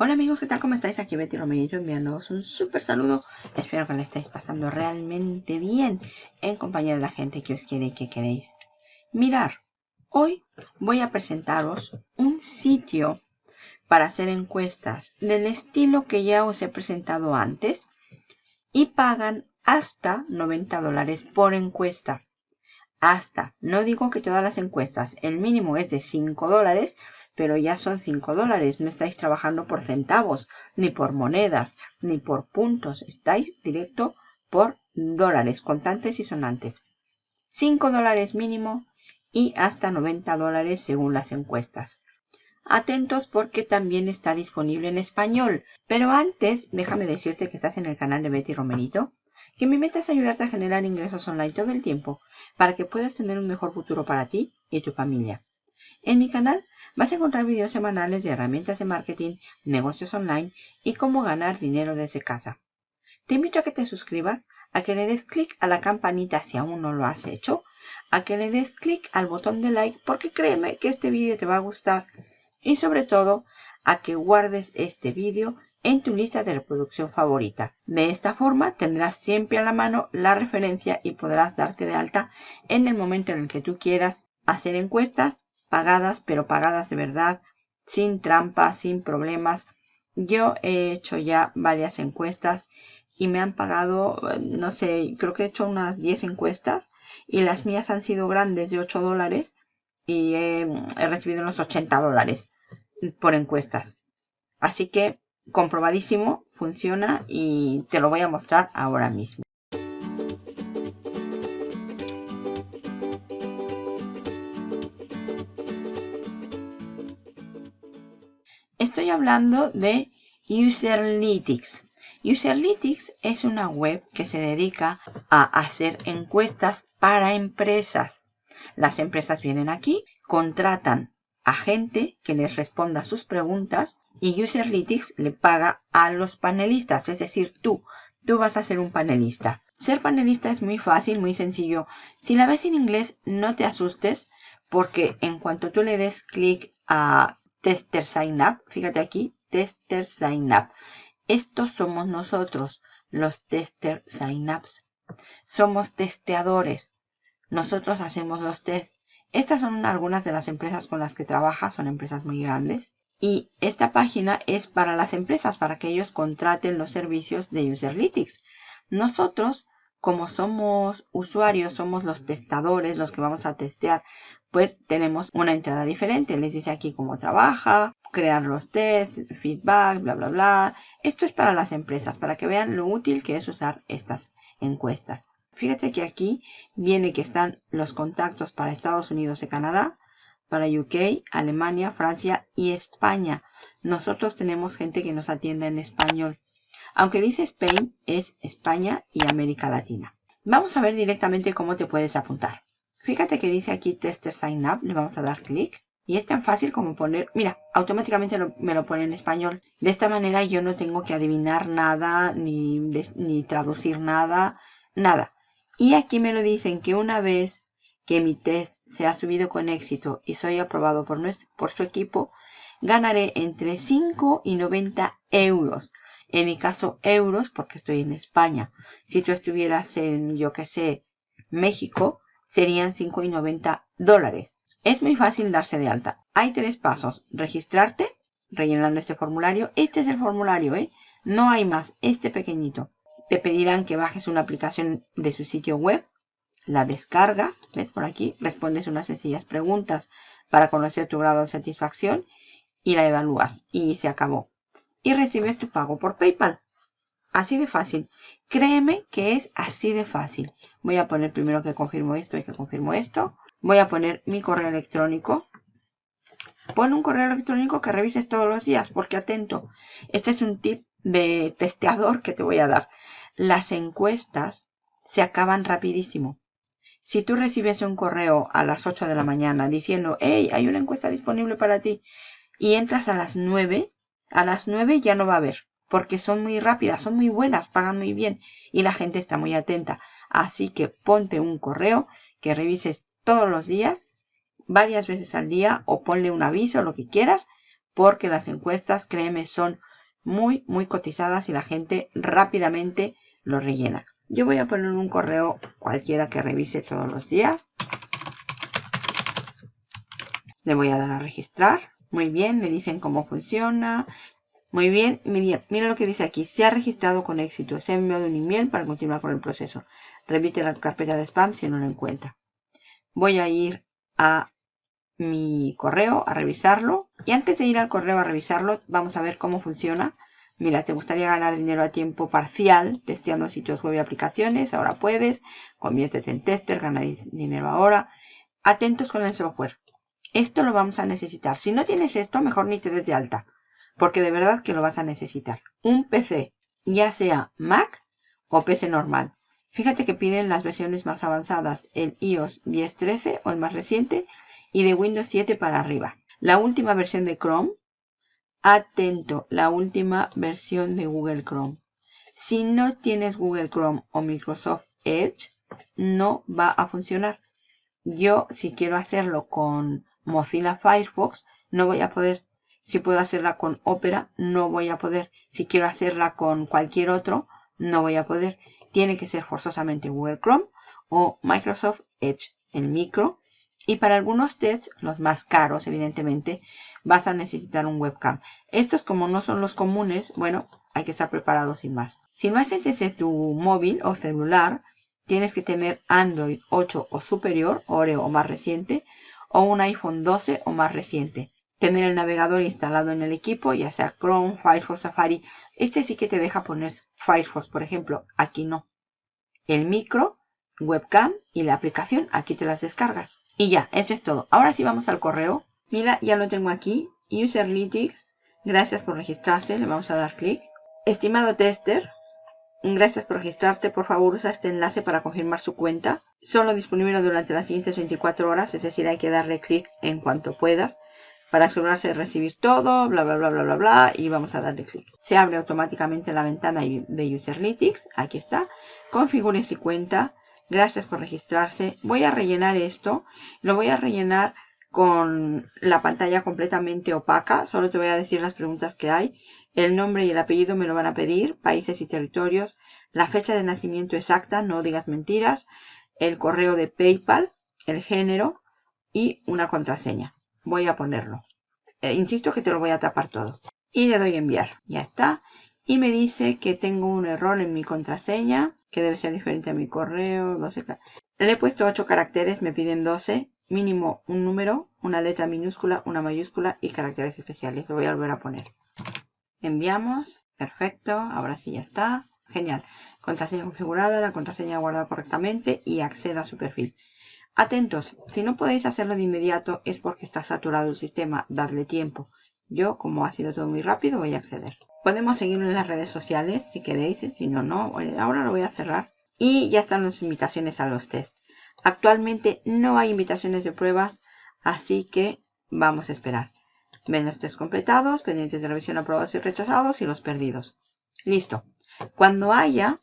Hola amigos, ¿qué tal? ¿Cómo estáis? Aquí Betty Romerito enviándoos un súper saludo. Espero que le estéis pasando realmente bien en compañía de la gente que os quiere y que queréis. Mirar, hoy voy a presentaros un sitio para hacer encuestas del estilo que ya os he presentado antes y pagan hasta 90 dólares por encuesta. Hasta, no digo que todas las encuestas, el mínimo es de 5 dólares, pero ya son 5 dólares. No estáis trabajando por centavos, ni por monedas, ni por puntos. Estáis directo por dólares, contantes y sonantes. 5 dólares mínimo y hasta 90 dólares según las encuestas. Atentos porque también está disponible en español. Pero antes, déjame decirte que estás en el canal de Betty Romerito, que mi meta es ayudarte a generar ingresos online todo el tiempo para que puedas tener un mejor futuro para ti y tu familia. En mi canal vas a encontrar videos semanales de herramientas de marketing, negocios online y cómo ganar dinero desde casa. Te invito a que te suscribas, a que le des clic a la campanita si aún no lo has hecho, a que le des clic al botón de like porque créeme que este vídeo te va a gustar y sobre todo a que guardes este vídeo en tu lista de reproducción favorita. De esta forma tendrás siempre a la mano la referencia y podrás darte de alta en el momento en el que tú quieras hacer encuestas pagadas, pero pagadas de verdad, sin trampas, sin problemas. Yo he hecho ya varias encuestas y me han pagado, no sé, creo que he hecho unas 10 encuestas y las mías han sido grandes de 8 dólares y he, he recibido unos 80 dólares por encuestas. Así que comprobadísimo, funciona y te lo voy a mostrar ahora mismo. Hablando de Userlytics. Userlytics es una web que se dedica a hacer encuestas para empresas. Las empresas vienen aquí, contratan a gente que les responda sus preguntas y Userlytics le paga a los panelistas, es decir, tú, tú vas a ser un panelista. Ser panelista es muy fácil, muy sencillo. Si la ves en inglés, no te asustes porque en cuanto tú le des clic a tester sign up. Fíjate aquí, tester sign up. Estos somos nosotros, los tester sign ups. Somos testeadores. Nosotros hacemos los tests. Estas son algunas de las empresas con las que trabaja, son empresas muy grandes. Y esta página es para las empresas, para que ellos contraten los servicios de Userlytics. Nosotros como somos usuarios, somos los testadores, los que vamos a testear, pues tenemos una entrada diferente. Les dice aquí cómo trabaja, crear los tests, feedback, bla, bla, bla. Esto es para las empresas, para que vean lo útil que es usar estas encuestas. Fíjate que aquí viene que están los contactos para Estados Unidos y Canadá, para UK, Alemania, Francia y España. Nosotros tenemos gente que nos atiende en español. Aunque dice Spain, es España y América Latina. Vamos a ver directamente cómo te puedes apuntar. Fíjate que dice aquí Tester Sign Up. Le vamos a dar clic. Y es tan fácil como poner, mira, automáticamente me lo pone en español. De esta manera yo no tengo que adivinar nada, ni, ni traducir nada, nada. Y aquí me lo dicen que una vez que mi test se ha subido con éxito y soy aprobado por, por su equipo, ganaré entre 5 y 90 euros. En mi caso, euros, porque estoy en España. Si tú estuvieras en, yo que sé, México, serían 5,90 dólares. Es muy fácil darse de alta. Hay tres pasos. Registrarte, rellenando este formulario. Este es el formulario, ¿eh? No hay más, este pequeñito. Te pedirán que bajes una aplicación de su sitio web. La descargas, ¿ves por aquí? Respondes unas sencillas preguntas para conocer tu grado de satisfacción y la evalúas. Y se acabó y recibes tu pago por PayPal. Así de fácil. Créeme que es así de fácil. Voy a poner primero que confirmo esto y que confirmo esto. Voy a poner mi correo electrónico. Pon un correo electrónico que revises todos los días, porque atento, este es un tip de testeador que te voy a dar. Las encuestas se acaban rapidísimo. Si tú recibes un correo a las 8 de la mañana diciendo, hey, hay una encuesta disponible para ti, y entras a las 9, a las 9 ya no va a haber, porque son muy rápidas, son muy buenas, pagan muy bien y la gente está muy atenta. Así que ponte un correo que revises todos los días, varias veces al día o ponle un aviso, lo que quieras, porque las encuestas, créeme, son muy, muy cotizadas y la gente rápidamente lo rellena. Yo voy a poner un correo cualquiera que revise todos los días. Le voy a dar a registrar. Muy bien, me dicen cómo funciona. Muy bien, mira, lo que dice aquí. Se ha registrado con éxito. Se ha enviado un email para continuar con el proceso. Repite la carpeta de spam si no lo encuentra. Voy a ir a mi correo a revisarlo. Y antes de ir al correo a revisarlo, vamos a ver cómo funciona. Mira, ¿te gustaría ganar dinero a tiempo parcial testeando sitios web y aplicaciones? Ahora puedes. Conviértete en tester, gana dinero ahora. Atentos con el software. Esto lo vamos a necesitar. Si no tienes esto, mejor ni te des de alta. Porque de verdad que lo vas a necesitar. Un PC, ya sea Mac o PC normal. Fíjate que piden las versiones más avanzadas, el iOS 10.13 o el más reciente, y de Windows 7 para arriba. La última versión de Chrome, atento, la última versión de Google Chrome. Si no tienes Google Chrome o Microsoft Edge, no va a funcionar. Yo, si quiero hacerlo con Mozilla Firefox, no voy a poder. Si puedo hacerla con Opera, no voy a poder. Si quiero hacerla con cualquier otro, no voy a poder. Tiene que ser forzosamente Google Chrome o Microsoft Edge, el micro. Y para algunos tests, los más caros, evidentemente, vas a necesitar un webcam. Estos, como no son los comunes, bueno, hay que estar preparado sin más. Si no haces ese tu móvil o celular, tienes que tener Android 8 o superior, Oreo o más reciente, o un iPhone 12 o más reciente. Tener el navegador instalado en el equipo, ya sea Chrome, Firefox, Safari. Este sí que te deja poner Firefox, por ejemplo. Aquí no. El micro, webcam y la aplicación, aquí te las descargas. Y ya, eso es todo. Ahora sí vamos al correo. Mira, ya lo tengo aquí. Userlytics. Gracias por registrarse. Le vamos a dar clic. Estimado tester, Gracias por registrarte. Por favor, usa este enlace para confirmar su cuenta. Solo disponible durante las siguientes 24 horas, es decir, hay que darle clic en cuanto puedas para asegurarse de recibir todo, bla, bla, bla, bla, bla, bla, y vamos a darle clic. Se abre automáticamente la ventana de Userlytics. Aquí está. Configure su cuenta. Gracias por registrarse. Voy a rellenar esto. Lo voy a rellenar con la pantalla completamente opaca. Solo te voy a decir las preguntas que hay. El nombre y el apellido me lo van a pedir. Países y territorios. La fecha de nacimiento exacta. No digas mentiras. El correo de PayPal. El género. Y una contraseña. Voy a ponerlo. Eh, insisto que te lo voy a tapar todo. Y le doy enviar. Ya está. Y me dice que tengo un error en mi contraseña. Que debe ser diferente a mi correo. 12. Le he puesto 8 caracteres. Me piden 12 mínimo un número, una letra minúscula, una mayúscula y caracteres especiales. Lo voy a volver a poner. Enviamos. Perfecto. Ahora sí ya está. Genial. Contraseña configurada, la contraseña guardada correctamente y acceda a su perfil. Atentos, si no podéis hacerlo de inmediato es porque está saturado el sistema. Dadle tiempo. Yo, como ha sido todo muy rápido, voy a acceder. Podemos seguirlo en las redes sociales si queréis, si no, no. Ahora lo voy a cerrar. Y ya están las invitaciones a los test. Actualmente no hay invitaciones de pruebas, así que vamos a esperar. Ven los test completados, pendientes de revisión aprobados y rechazados y los perdidos. Listo. Cuando haya,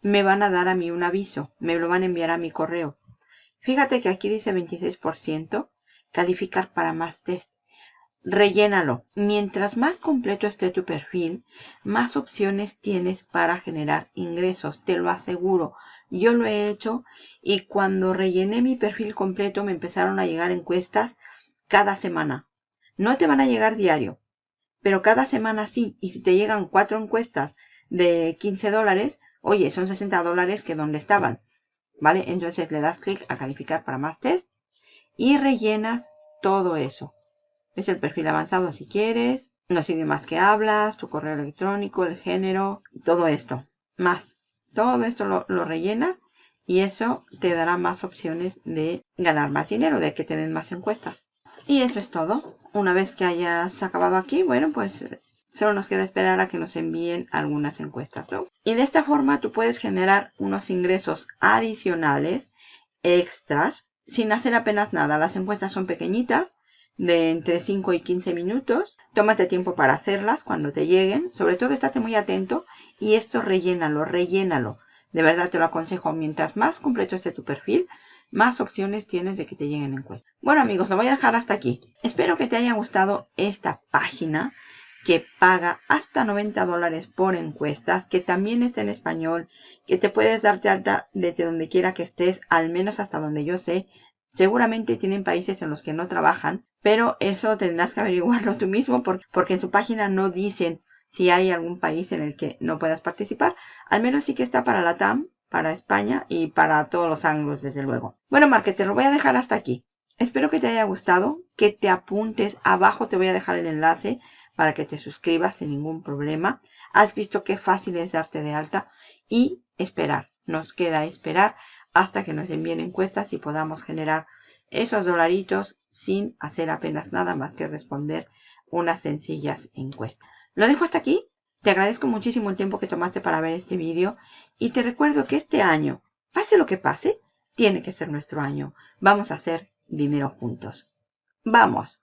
me van a dar a mí un aviso. Me lo van a enviar a mi correo. Fíjate que aquí dice 26%, calificar para más test. Rellénalo. Mientras más completo esté tu perfil, más opciones tienes para generar ingresos. Te lo aseguro. Yo lo he hecho y cuando rellené mi perfil completo me empezaron a llegar encuestas cada semana. No te van a llegar diario, pero cada semana sí. Y si te llegan cuatro encuestas de 15 dólares, oye, son 60 dólares que donde estaban. ¿Vale? Entonces le das clic a calificar para más test y rellenas todo eso. Es el perfil avanzado si quieres, los idiomas que hablas, tu correo electrónico, el género, todo esto. Más. Todo esto lo, rellenas y eso te dará más opciones de ganar más dinero, de que te den más encuestas. Y eso es todo. Una vez que hayas acabado aquí, bueno, pues solo nos queda esperar a que nos envíen algunas encuestas. ¿no? Y de esta forma tú puedes generar unos ingresos adicionales, extras, sin hacer apenas nada. Las encuestas son pequeñitas, de entre 5 y 15 minutos. Tómate tiempo para hacerlas cuando te lleguen. Sobre todo estate muy atento y esto rellénalo, rellénalo. De verdad te lo aconsejo. Mientras más completo esté tu perfil, más opciones tienes de que te lleguen encuestas. Bueno amigos, lo voy a dejar hasta aquí. Espero que te haya gustado esta página que paga hasta 90 dólares por encuestas, que también está en español, que te puedes darte alta desde donde quiera que estés, al menos hasta donde yo sé. Seguramente tienen países en los que no trabajan, pero eso tendrás que averiguarlo tú mismo porque en su página no dicen si hay algún país en el que no puedas participar. Al menos sí que está para la TAM, para España y para todos los ángulos, desde luego. Bueno, marketer, lo voy a dejar hasta aquí. Espero que te haya gustado, que te apuntes. Abajo te voy a dejar el enlace para que te suscribas sin ningún problema. Has visto qué fácil es darte de alta y esperar. Nos queda esperar hasta que nos envíen encuestas y podamos generar esos dolaritos sin hacer apenas nada más que responder unas sencillas encuestas. Lo dejo hasta aquí. Te agradezco muchísimo el tiempo que tomaste para ver este vídeo y te recuerdo que este año, pase lo que pase, tiene que ser nuestro año. Vamos a hacer dinero juntos. ¡Vamos!